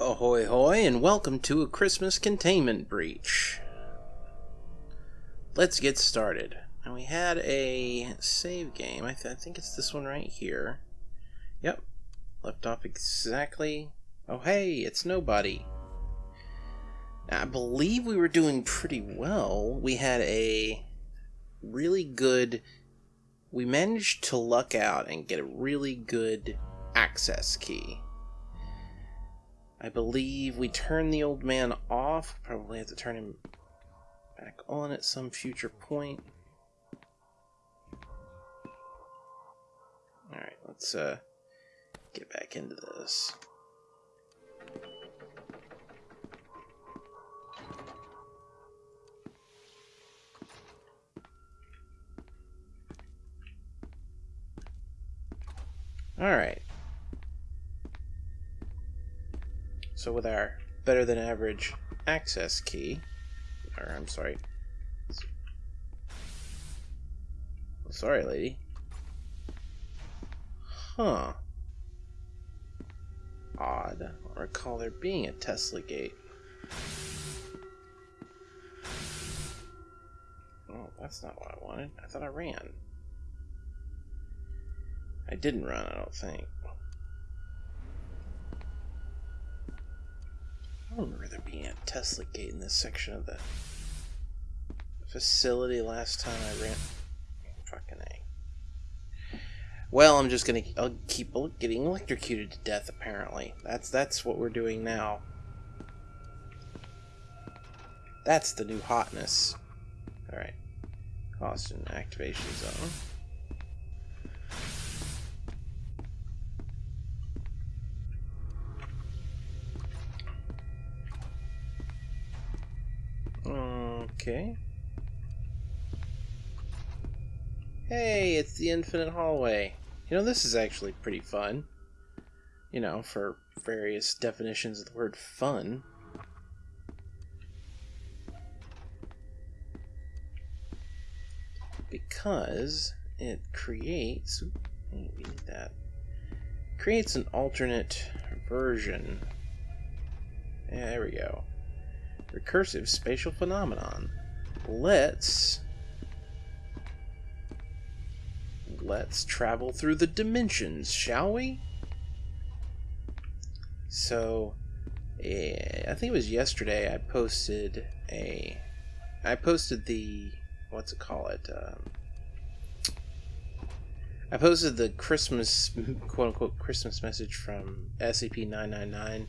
Ahoy hoy and welcome to a Christmas containment breach. Let's get started. And we had a save game. I, th I think it's this one right here. Yep. Left off exactly. Oh hey, it's nobody. Now, I believe we were doing pretty well. We had a really good. We managed to luck out and get a really good access key. I believe we turn the old man off. Probably have to turn him back on at some future point. Alright, let's uh, get back into this. Alright. So with our better than average access key, or I'm sorry, sorry lady. Huh. Odd. I don't recall there being a Tesla gate. Oh, that's not what I wanted. I thought I ran. I didn't run, I don't think. I don't remember there being a Tesla gate in this section of the facility last time I ran. Fucking A. Well, I'm just gonna I'll keep getting electrocuted to death. Apparently, that's that's what we're doing now. That's the new hotness. All right, Austin activation zone. Okay. Hey, it's the infinite hallway. You know, this is actually pretty fun. You know, for various definitions of the word fun. Because it creates... that. Creates an alternate version. There we go recursive spatial phenomenon. Let's let's travel through the dimensions, shall we? So, eh, I think it was yesterday I posted a I posted the what's it call it um, I posted the Christmas quote unquote Christmas message from SCP 999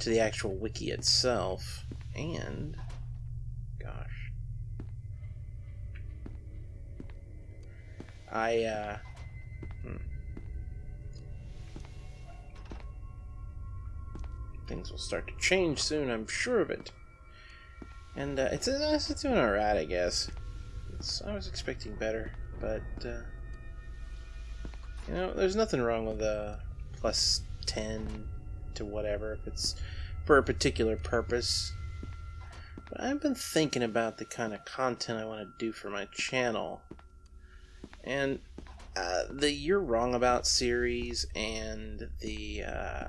to the actual wiki itself and gosh I uh hmm. things will start to change soon I'm sure of it and uh, it's, it's doing alright I guess it's, I was expecting better but uh, you know there's nothing wrong with a plus 10 to whatever if it's for a particular purpose but I've been thinking about the kind of content I want to do for my channel. And uh, the You're Wrong About series and the uh,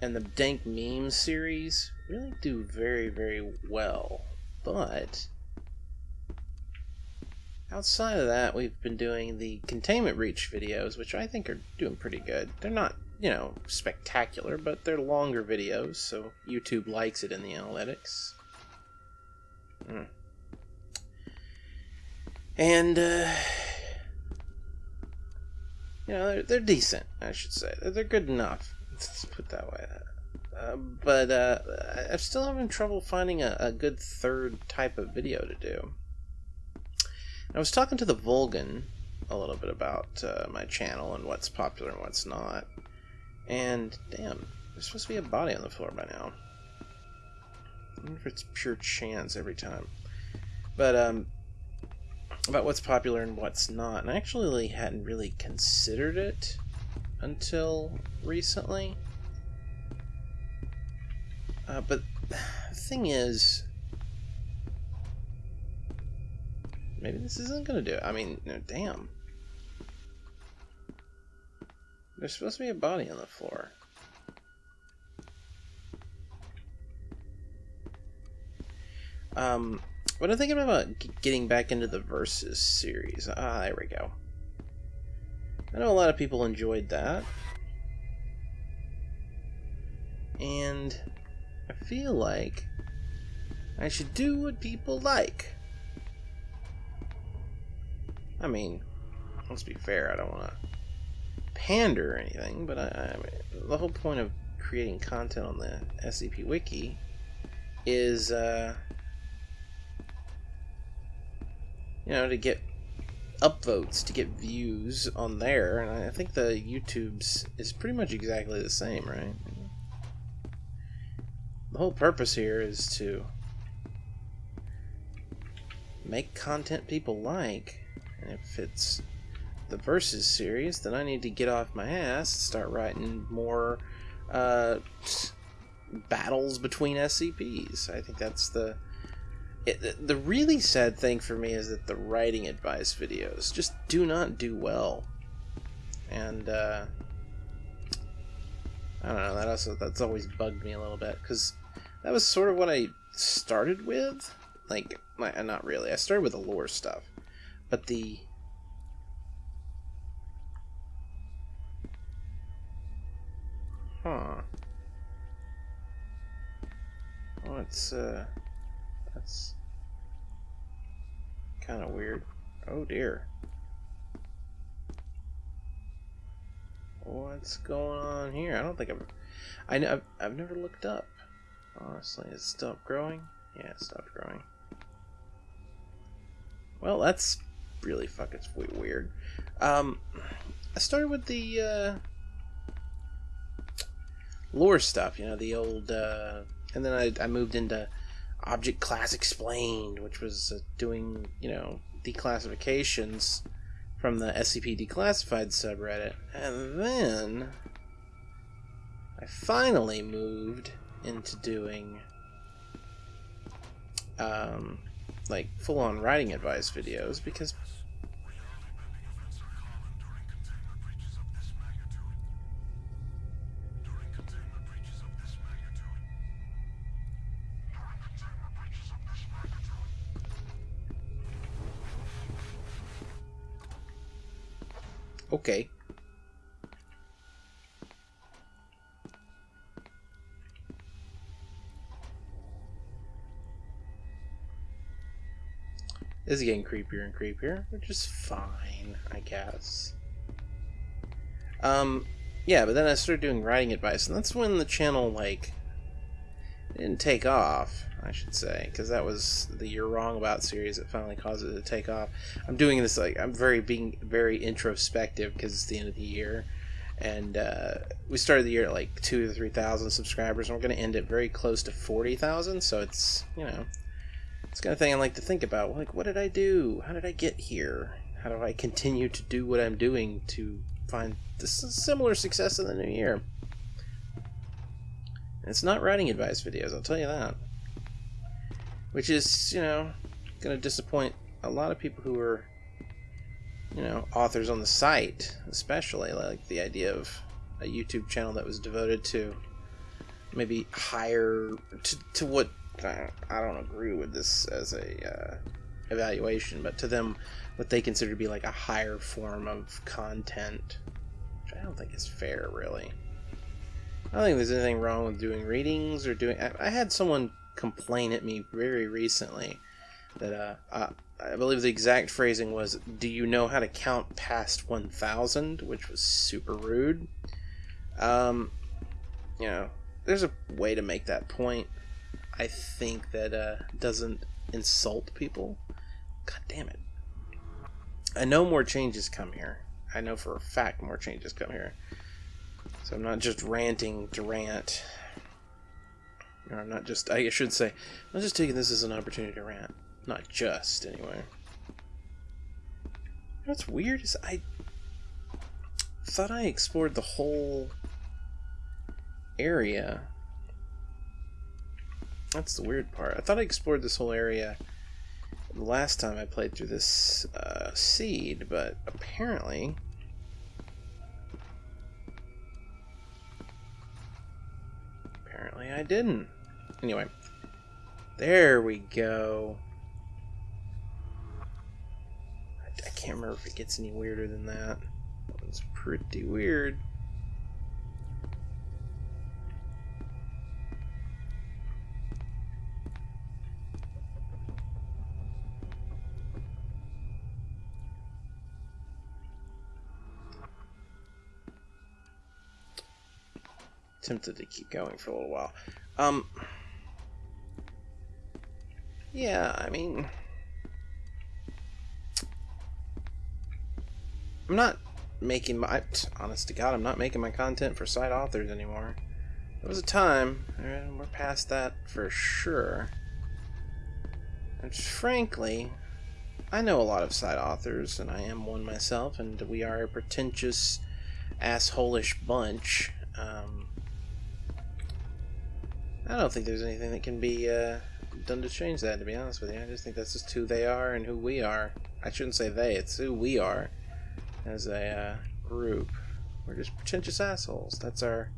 and the Dank Memes series really do very, very well. But outside of that, we've been doing the Containment Breach videos, which I think are doing pretty good. They're not you know, spectacular, but they're longer videos, so YouTube likes it in the analytics. Mm. And, uh, you know, they're, they're decent, I should say. They're, good enough. Let's put that way. Uh, but uh, I'm still having trouble finding a, a, good third type of video to do. I was talking to the Vulgan a little bit about uh, my channel and what's popular and what's not. And, damn, there's supposed to be a body on the floor by now. I wonder if it's pure chance every time. But, um, about what's popular and what's not. And I actually hadn't really considered it until recently. Uh, but the thing is, maybe this isn't going to do it. I mean, no, damn. There's supposed to be a body on the floor. Um, what I'm thinking about getting back into the Versus series. Ah, there we go. I know a lot of people enjoyed that. And I feel like I should do what people like. I mean, let's be fair, I don't want to pander or anything, but I, I the whole point of creating content on the SCP Wiki is, uh, you know, to get upvotes, to get views on there, and I think the YouTube's is pretty much exactly the same, right? The whole purpose here is to make content people like, and if it's the Versus series, then I need to get off my ass and start writing more uh, battles between SCPs. I think that's the it, the really sad thing for me is that the writing advice videos just do not do well, and uh, I don't know. That also that's always bugged me a little bit because that was sort of what I started with. Like, my, not really. I started with the lore stuff, but the Huh. It's, uh, that's kind of weird. Oh dear. What's going on here? I don't think I've, I know, I've, I've never looked up. Honestly, it stopped growing? Yeah, it stopped growing. Well, that's really fucking weird. Um, I started with the, uh, lore stuff, you know, the old, uh, and then I, I moved into Object Class Explained, which was uh, doing, you know, declassifications from the SCP Declassified subreddit. And then I finally moved into doing um, like full on writing advice videos because Okay. This is getting creepier and creepier, which is fine, I guess. Um, yeah, but then I started doing writing advice, and that's when the channel, like, didn't take off. I should say, because that was the "You're Wrong About" series that finally caused it to take off. I'm doing this like I'm very being very introspective because it's the end of the year, and uh, we started the year at like two or three thousand subscribers, and we're going to end it very close to forty thousand. So it's you know, it's kind of thing I like to think about. Like, what did I do? How did I get here? How do I continue to do what I'm doing to find this similar success in the new year? It's not writing advice videos, I'll tell you that. Which is you know going to disappoint a lot of people who are you know authors on the site especially like the idea of a youtube channel that was devoted to maybe higher to, to what i don't agree with this as a uh, evaluation but to them what they consider to be like a higher form of content which i don't think is fair really i don't think there's anything wrong with doing readings or doing i, I had someone complain at me very recently that uh, uh, I believe the exact phrasing was, "Do you know how to count past 1,000?" Which was super rude. Um, you know, there's a way to make that point. I think that uh, doesn't insult people. God damn it! I know more changes come here. I know for a fact more changes come here. So I'm not just ranting to rant. I'm not just, I should say, I'm just taking this as an opportunity to rant. Not just, anyway. What's weird is I thought I explored the whole area. That's the weird part. I thought I explored this whole area the last time I played through this uh, seed, but apparently Apparently I didn't. Anyway. There we go. I, I can't remember if it gets any weirder than that. It's pretty weird. Tempted to keep going for a little while. Um, yeah, I mean, I'm not making my, honest to God, I'm not making my content for side authors anymore. There was a time, and we're past that for sure. And frankly, I know a lot of side authors, and I am one myself, and we are a pretentious, assholish bunch. Um, I don't think there's anything that can be uh, done to change that, to be honest with you. I just think that's just who they are and who we are. I shouldn't say they, it's who we are as a uh, group. We're just pretentious assholes. That's our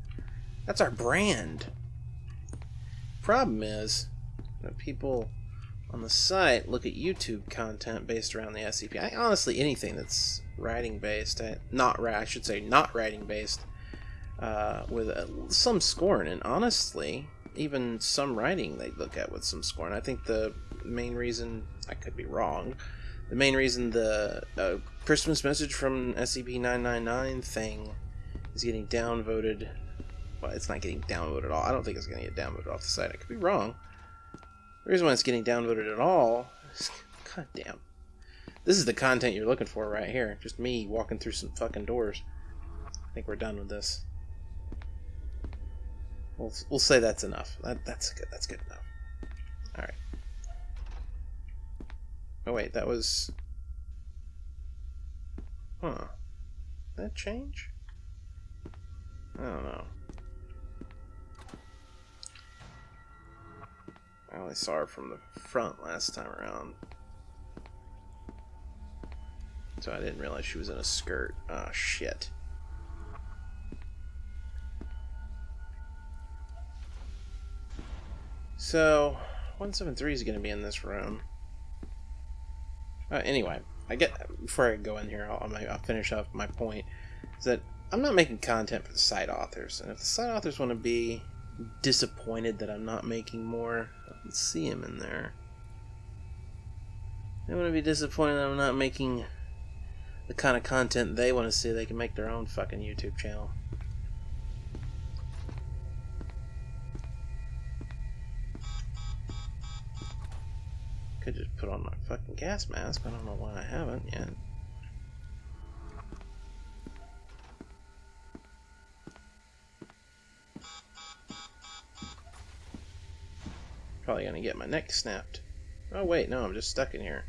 that's our brand. Problem is people on the site look at YouTube content based around the SCP. I, honestly, anything that's writing based, not I should say not writing based, uh, with uh, some scorn. And honestly, even some writing they look at with some scorn. I think the main reason, I could be wrong, the main reason the uh, Christmas message from SCP-999 thing is getting downvoted, well, it's not getting downvoted at all. I don't think it's going to get downvoted off the site. I could be wrong. The reason why it's getting downvoted at all is, god damn. This is the content you're looking for right here. Just me walking through some fucking doors. I think we're done with this. We'll, we'll say that's enough. That, that's good. That's good enough. All right. Oh wait, that was. Huh? Did that change? I don't know. I only saw her from the front last time around. So I didn't realize she was in a skirt. Oh shit. So, 173 is going to be in this room. Uh, anyway, I get before I go in here, I'll, I'll finish up my point. Is that I'm not making content for the side authors, and if the side authors want to be disappointed that I'm not making more, let's see them in there. They want to be disappointed that I'm not making the kind of content they want to see. They can make their own fucking YouTube channel. Put on my fucking gas mask. I don't know why I haven't yet. Probably gonna get my neck snapped. Oh wait, no, I'm just stuck in here.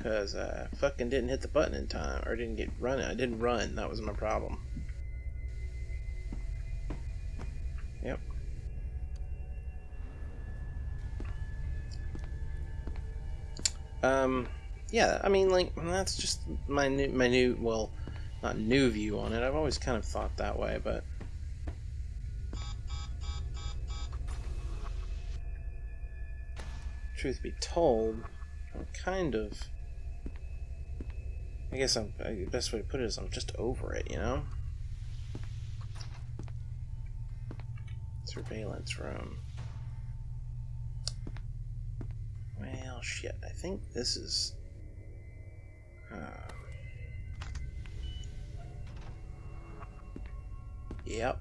Cause I fucking didn't hit the button in time, or didn't get running. I didn't run, that was my problem. Um, yeah, I mean, like that's just my new, my new, well, not new view on it. I've always kind of thought that way, but truth be told, I'm kind of. I guess I'm, the best way to put it is I'm just over it, you know? Surveillance room. Well, shit. I think this is... Um, yep.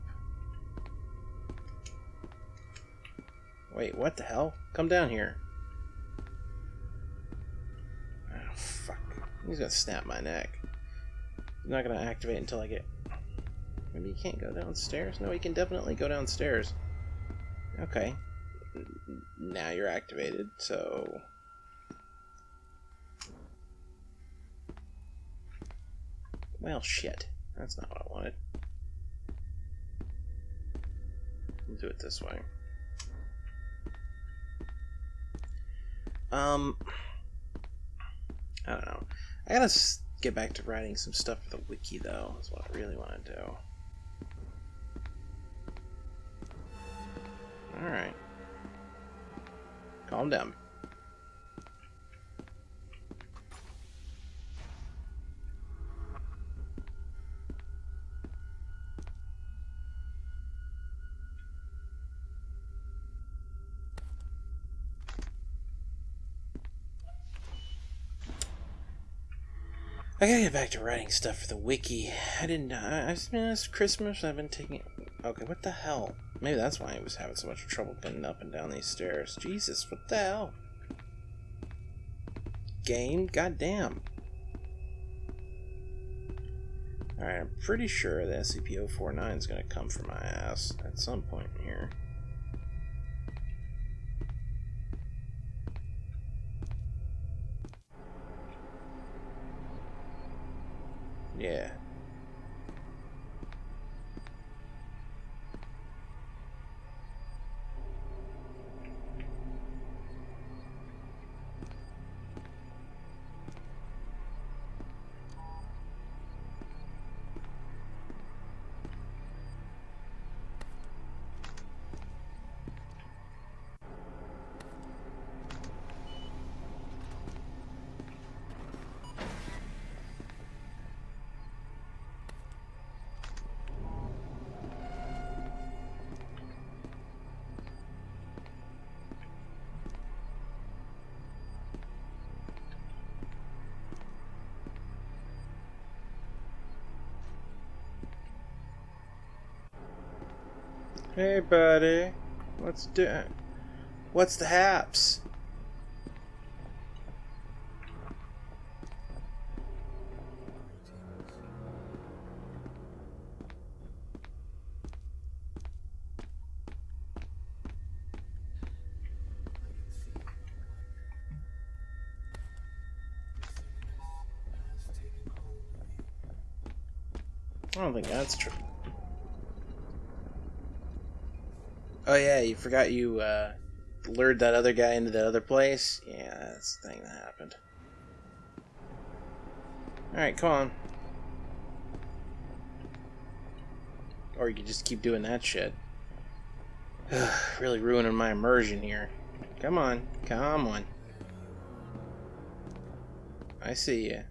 Wait, what the hell? Come down here. Oh, fuck. He's gonna snap my neck. He's not gonna activate until I get... Maybe he can't go downstairs? No, he can definitely go downstairs. Okay now you're activated, so... Well, shit. That's not what I wanted. We'll do it this way. Um, I don't know. I gotta get back to writing some stuff for the wiki, though. That's what I really want to do. Alright. Calm down. I gotta get back to writing stuff for the wiki. I didn't. I, I've been Christmas. I've been taking. Okay, what the hell? Maybe that's why I was having so much trouble getting up and down these stairs. Jesus, what the hell? Game, goddamn. Alright, I'm pretty sure the SCP-049 is gonna come for my ass at some point here. Yeah. Hey, buddy. What's do? What's the haps? I don't think that's true. Oh yeah, you forgot you uh, lured that other guy into that other place? Yeah, that's the thing that happened. Alright, come on. Or you could just keep doing that shit. really ruining my immersion here. Come on, come on. I see you.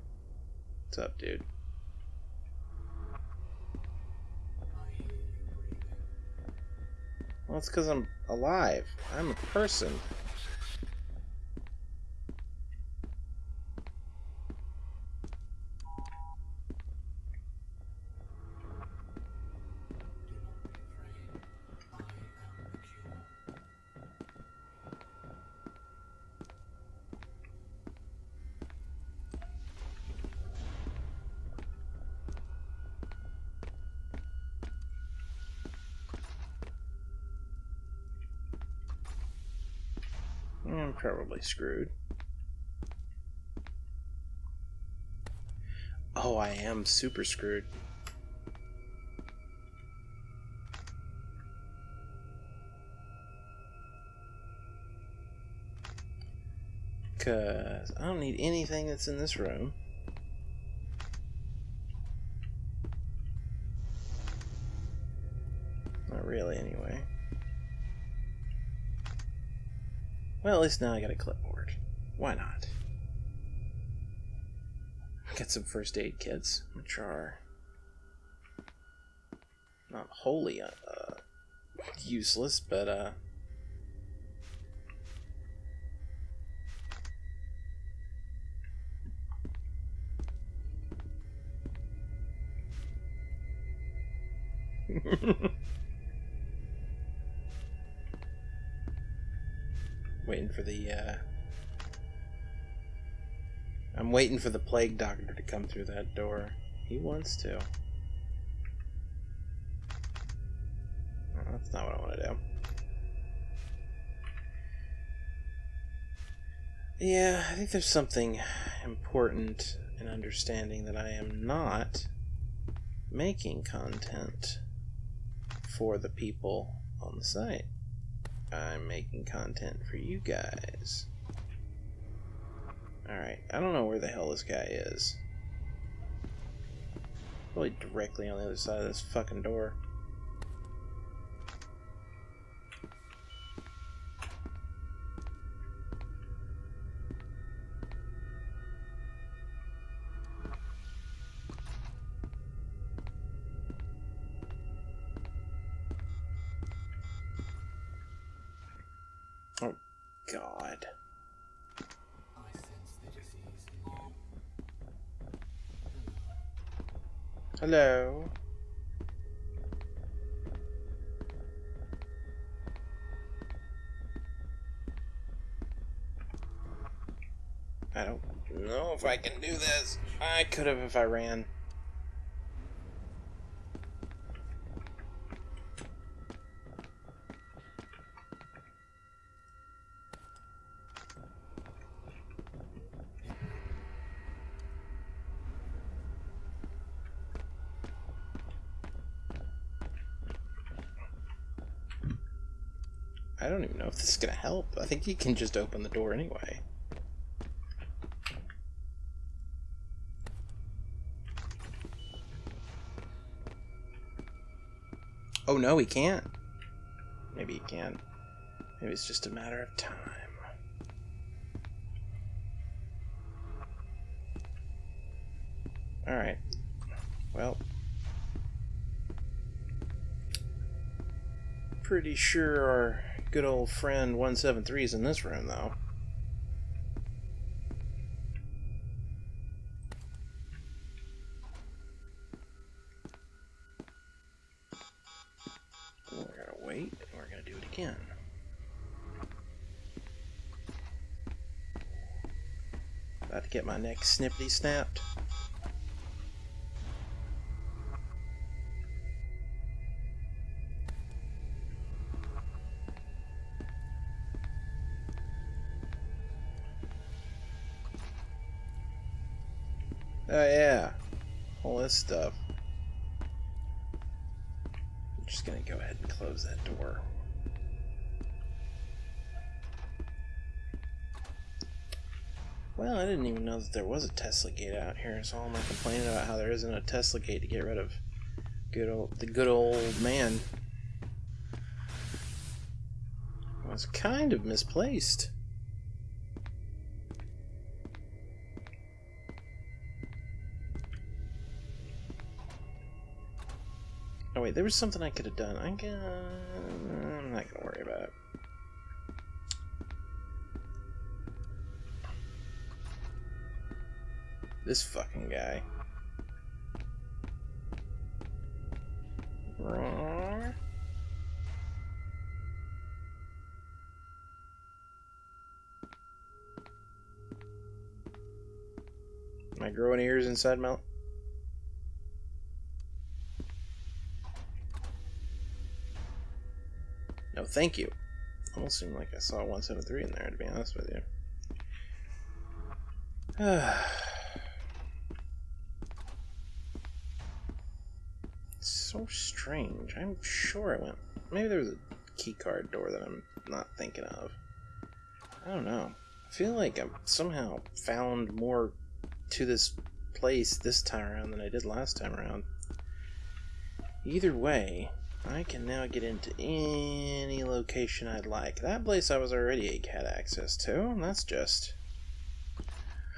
What's up, dude? It's because I'm alive. I'm a person. I'm probably screwed. Oh, I am super screwed. Because I don't need anything that's in this room. Well, at least now I got a clipboard. Why not? Get some first aid kits, which are not wholly uh, uh useless, but uh, waiting for the uh I'm waiting for the plague doctor to come through that door. He wants to. that's not what I want to do. Yeah, I think there's something important in understanding that I am not making content for the people on the site. I'm making content for you guys. Alright, I don't know where the hell this guy is. Probably directly on the other side of this fucking door. God. Hello. I don't know if I can do this. I could have if I ran. Know if this is gonna help. I think he can just open the door anyway. Oh no, he can't. Maybe he can. Maybe it's just a matter of time. Alright. Well. Pretty sure our good old friend 173 is in this room, though. We're gonna wait, and we're gonna do it again. About to get my neck snippety snapped. Just gonna go ahead and close that door. Well, I didn't even know that there was a Tesla gate out here, so I'm not complaining about how there isn't a Tesla gate to get rid of good old the good old man. Was kind of misplaced. Oh wait, there was something I could have done. I can... I'm not gonna worry about it. This fucking guy. Am I growing ears inside my... No, thank you. Almost seemed like I saw 173 in there, to be honest with you. so strange. I'm sure I went... Maybe there was a keycard door that I'm not thinking of. I don't know. I feel like I've somehow found more to this place this time around than I did last time around. Either way, I can now get into any location I'd like. That place I was already had access to, and that's just...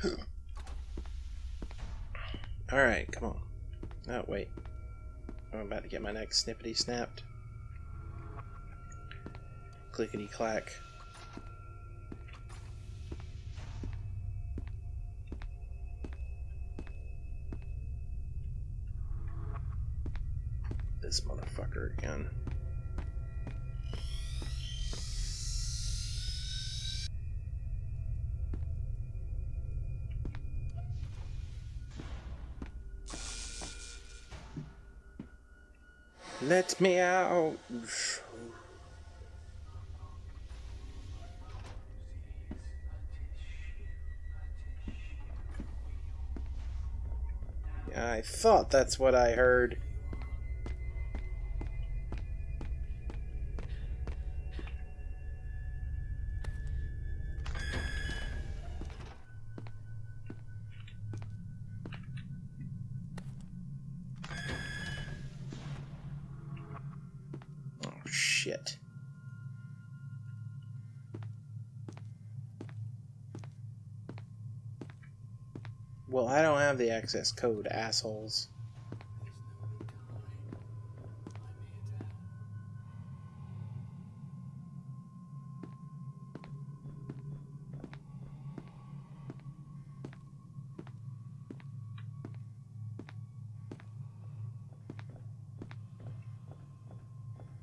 Alright, come on. Oh, wait. I'm about to get my neck snippety snapped. Clickety clack. Motherfucker again. Let me out. I thought that's what I heard. access code, assholes.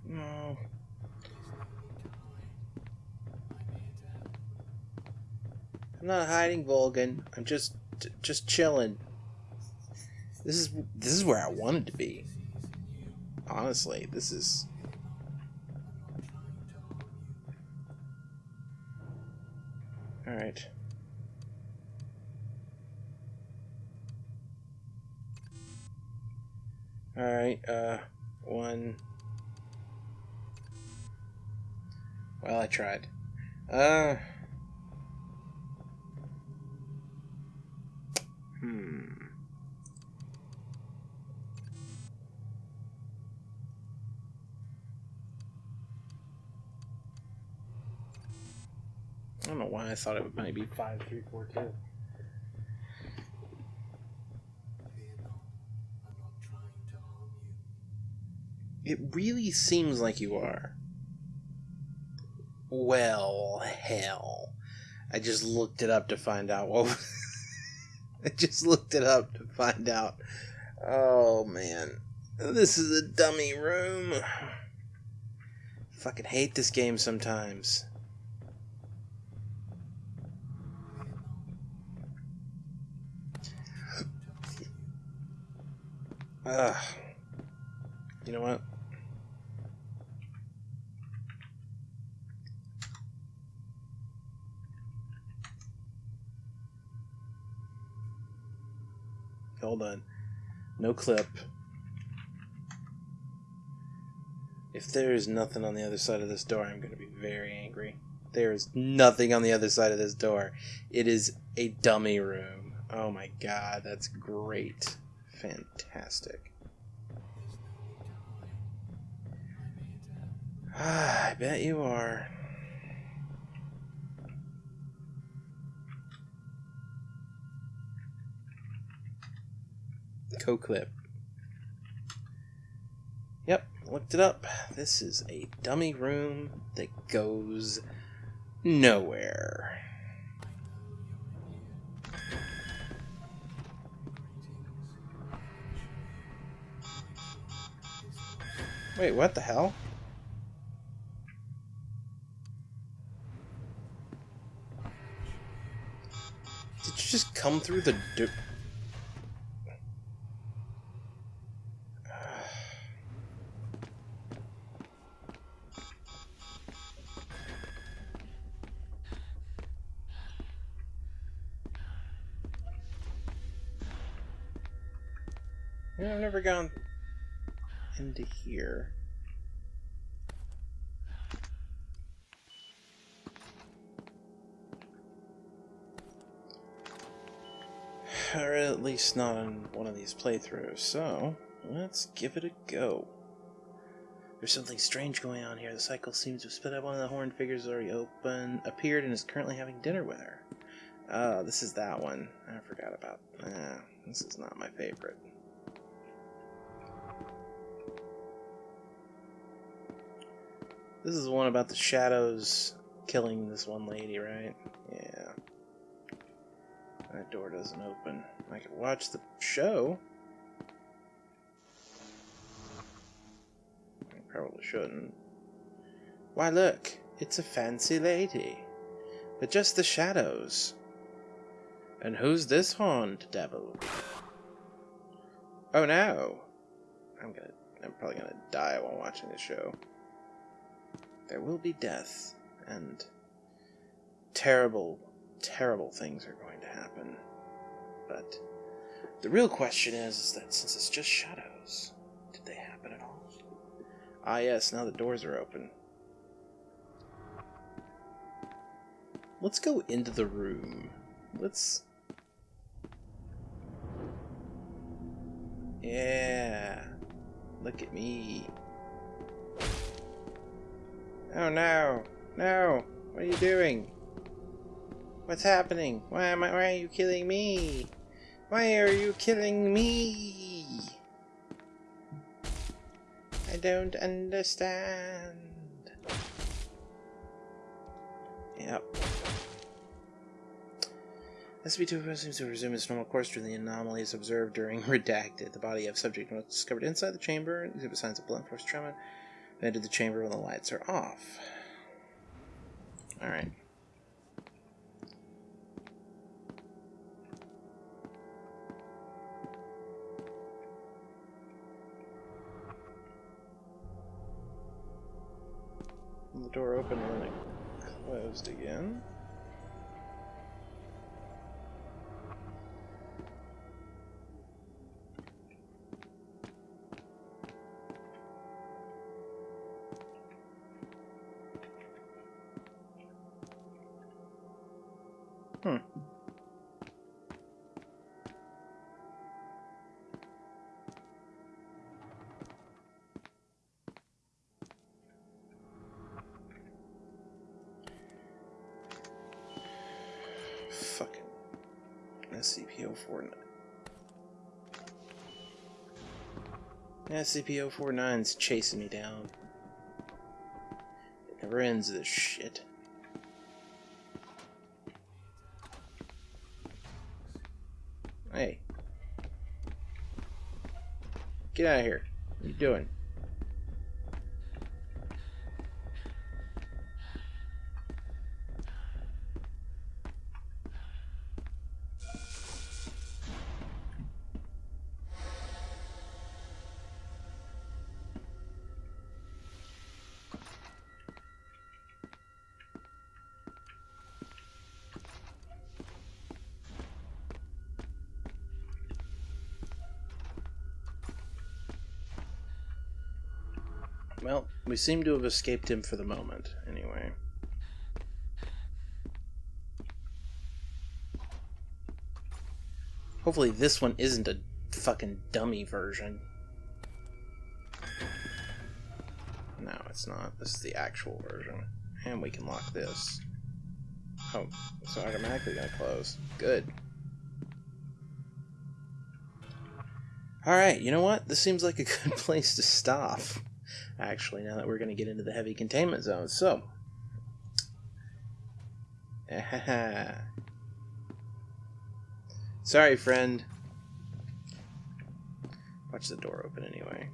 No. I'm not hiding, Vulcan. I'm just, just chilling. This is this is where I wanted to be. Honestly, this is All right. All right, uh one Well, I tried. Uh Hmm. I don't know why I thought it might be five, three, four, two. It really seems like you are. Well, hell. I just looked it up to find out what. I just looked it up to find out. Oh man. This is a dummy room. Fucking hate this game sometimes. Ugh. You know what? Hold on. No clip. If there is nothing on the other side of this door, I'm going to be very angry. There is nothing on the other side of this door. It is a dummy room. Oh my god, that's great. Fantastic. Ah, I bet you are. Co-clip. Yep, looked it up. This is a dummy room that goes nowhere. Wait, what the hell? Did you just come through the door? Or at least not in one of these playthroughs, so let's give it a go. There's something strange going on here. The cycle seems to have split up. One of the horned figures already open, appeared and is currently having dinner with her. Oh, this is that one. I forgot about. This is not my favorite. This is the one about the shadows killing this one lady, right? Yeah. That door doesn't open. I could watch the show. I probably shouldn't. Why, look, it's a fancy lady. But just the shadows. And who's this horned devil? Oh no! I'm gonna. I'm probably gonna die while watching this show. There will be death, and terrible, terrible things are going to happen. But the real question is, is that since it's just shadows, did they happen at all? Ah, yes, now the doors are open. Let's go into the room. Let's. Yeah. Look at me. Oh no. No. What are you doing? What's happening? Why am I why are you killing me? Why are you killing me? I don't understand. Yep. SCP-2 seems to resume its normal course during the anomalies observed during Redacted. The body of subject was discovered inside the chamber, exhibit signs of blunt force trauma. Enter the chamber when the lights are off. Alright. The door opened and then it closed again. SCP-049's chasing me down. It never ends this shit. Hey. Get out of here. What are you doing? Well, we seem to have escaped him for the moment, anyway. Hopefully this one isn't a fucking dummy version. No, it's not. This is the actual version. And we can lock this. Oh, it's automatically gonna close. Good. Alright, you know what? This seems like a good place to stop actually, now that we're going to get into the heavy containment zone. So, sorry, friend. Watch the door open anyway.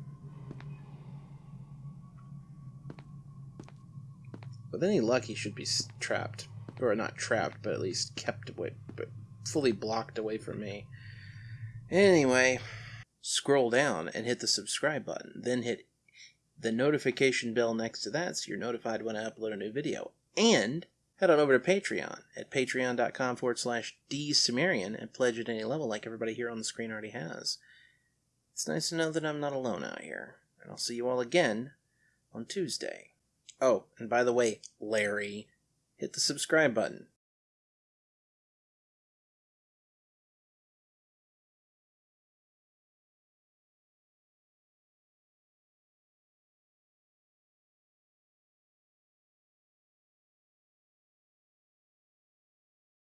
With any luck, he should be trapped. Or not trapped, but at least kept away, but fully blocked away from me. Anyway, scroll down and hit the subscribe button. Then hit the notification bell next to that so you're notified when I upload a new video. And head on over to Patreon at patreon.com forward slash dsumerian and pledge at any level like everybody here on the screen already has. It's nice to know that I'm not alone out here. And I'll see you all again on Tuesday. Oh, and by the way, Larry, hit the subscribe button.